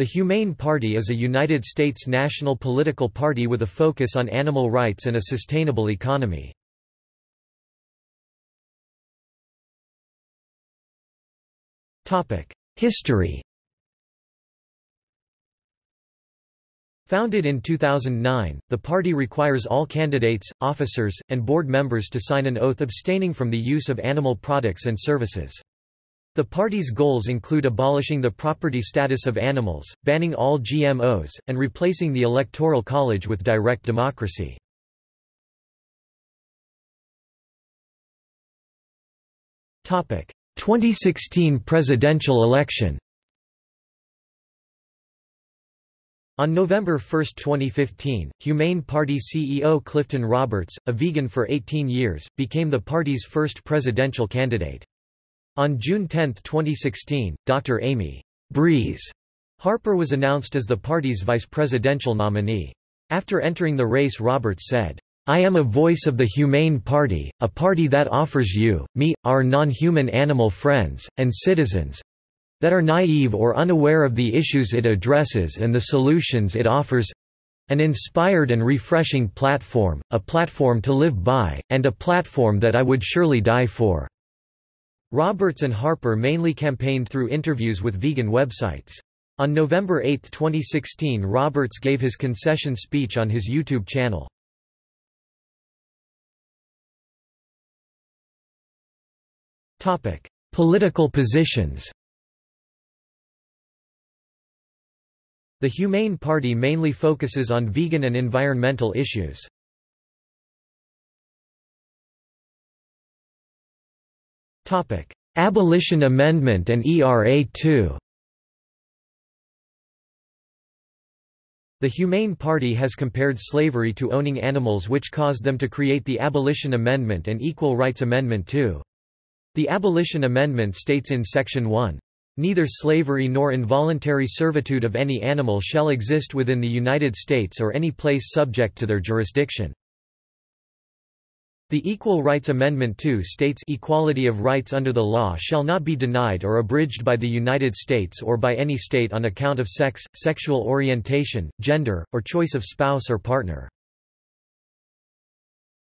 The Humane Party is a United States national political party with a focus on animal rights and a sustainable economy. History Founded in 2009, the party requires all candidates, officers, and board members to sign an oath abstaining from the use of animal products and services. The party's goals include abolishing the property status of animals, banning all GMOs, and replacing the Electoral College with direct democracy. Topic: 2016 presidential election. On November 1, 2015, Humane Party CEO Clifton Roberts, a vegan for 18 years, became the party's first presidential candidate. On June 10, 2016, Dr. Amy Breeze Harper was announced as the party's vice presidential nominee. After entering the race Roberts said, I am a voice of the Humane Party, a party that offers you, me, our non-human animal friends, and citizens that are naive or unaware of the issues it addresses and the solutions it offers an inspired and refreshing platform, a platform to live by, and a platform that I would surely die for. Roberts and Harper mainly campaigned through interviews with vegan websites. On November 8, 2016 Roberts gave his concession speech on his YouTube channel. Political positions The Humane Party mainly focuses on vegan and environmental issues. Abolition Amendment and ERA 2 The Humane Party has compared slavery to owning animals which caused them to create the Abolition Amendment and Equal Rights Amendment 2. The Abolition Amendment states in Section 1, Neither slavery nor involuntary servitude of any animal shall exist within the United States or any place subject to their jurisdiction. The Equal Rights Amendment 2 states equality of rights under the law shall not be denied or abridged by the United States or by any state on account of sex, sexual orientation, gender, or choice of spouse or partner.